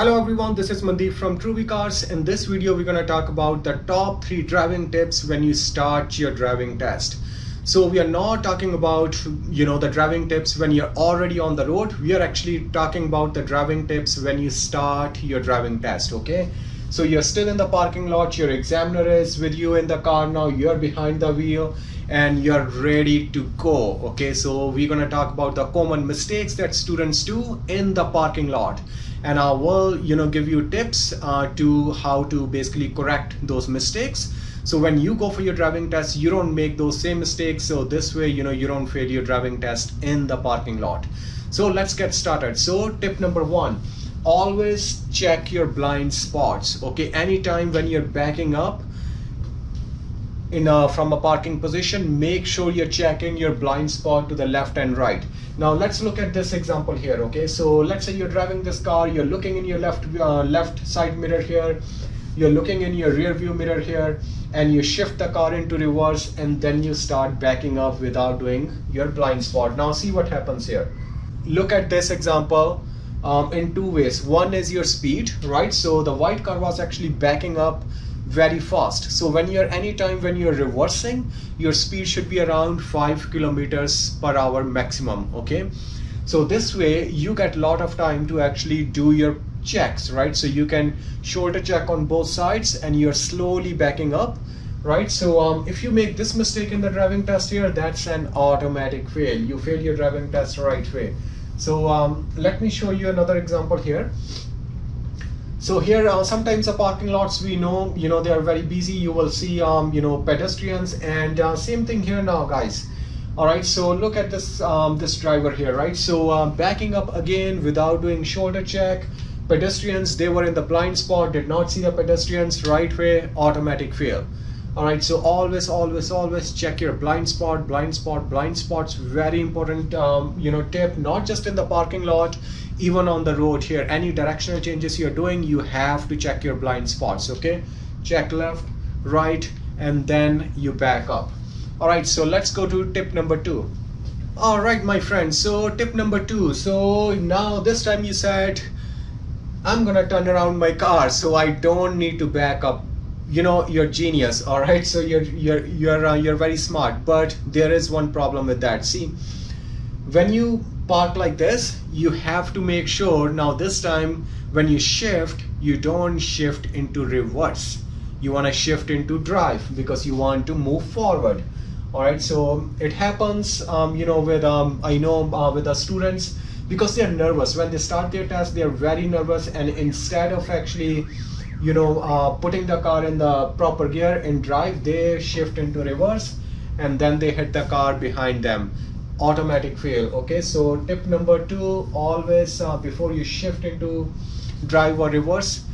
Hello everyone, this is Mandeep from Truby Cars. In this video, we're going to talk about the top three driving tips when you start your driving test. So we are not talking about, you know, the driving tips when you're already on the road. We are actually talking about the driving tips when you start your driving test, okay? So you're still in the parking lot, your examiner is with you in the car now, you're behind the wheel and you're ready to go, okay? So we're gonna talk about the common mistakes that students do in the parking lot. And I will you know give you tips uh, to how to basically correct those mistakes. So when you go for your driving test you don't make those same mistakes. So this way you know you don't fail your driving test in the parking lot. So let's get started. So tip number one always check your blind spots okay? Anytime when you're backing up in a, from a parking position, make sure you're checking your blind spot to the left and right. Now let's look at this example here, okay? So let's say you're driving this car, you're looking in your left, uh, left side mirror here, you're looking in your rear view mirror here, and you shift the car into reverse and then you start backing up without doing your blind spot. Now see what happens here. Look at this example um, in two ways. One is your speed, right? So the white car was actually backing up very fast. So when you're anytime when you're reversing your speed should be around 5 kilometers per hour maximum okay? So this way you get a lot of time to actually do your checks right? So you can shoulder check on both sides and you're slowly backing up right? So um, if you make this mistake in the driving test here that's an automatic fail. You fail your driving test right way. So um, let me show you another example here so here uh, sometimes the parking lots we know you know they are very busy. You will see um you know pedestrians and uh, same thing here now guys. All right so look at this um, this driver here right? So um, backing up again without doing shoulder check. Pedestrians they were in the blind spot did not see the pedestrians right way automatic fail all right so always always always check your blind spot blind spot blind spots. Very important um, you know tip not just in the parking lot even on the road here. Any directional changes you're doing you have to check your blind spots okay? Check left right and then you back up. All right so let's go to tip number two. All right my friends so tip number two. So now this time you said i'm gonna turn around my car so i don't need to back up you know you're genius all right so you're you're you're uh, you're very smart but there is one problem with that. See when you park like this you have to make sure now this time when you shift you don't shift into reverse. You want to shift into drive because you want to move forward all right so it happens um, you know with um, I know uh, with the students because they're nervous. When they start their test they're very nervous and instead of actually you know uh, putting the car in the proper gear in drive they shift into reverse and then they hit the car behind them. Automatic fail okay? So tip number two always uh, before you shift into drive or reverse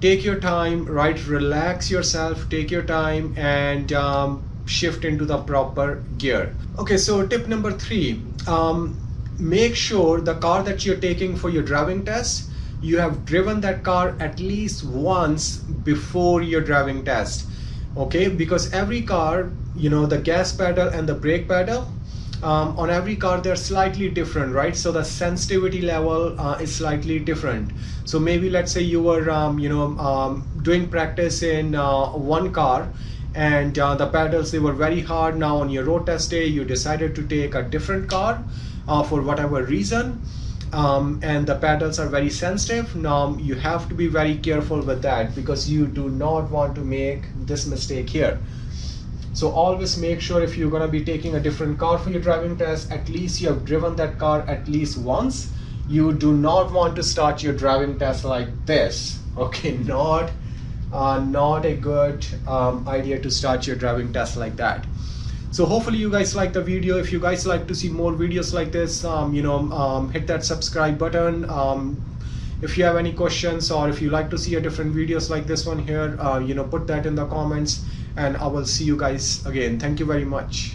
take your time right? Relax yourself take your time and um, shift into the proper gear. Okay so tip number three um, make sure the car that you're taking for your driving test you have driven that car at least once before your driving test okay? Because every car you know the gas pedal and the brake pedal um, on every car they're slightly different right? So the sensitivity level uh, is slightly different. So maybe let's say you were um, you know um, doing practice in uh, one car and uh, the pedals they were very hard. Now on your road test day you decided to take a different car uh, for whatever reason um, and the pedals are very sensitive. Now you have to be very careful with that because you do not want to make this mistake here. So always make sure if you're going to be taking a different car for your driving test at least you have driven that car at least once. You do not want to start your driving test like this. Okay not uh, not a good um, idea to start your driving test like that so hopefully you guys like the video. If you guys like to see more videos like this um, you know um, hit that subscribe button. Um, if you have any questions or if you like to see a different videos like this one here uh, you know put that in the comments and I will see you guys again. Thank you very much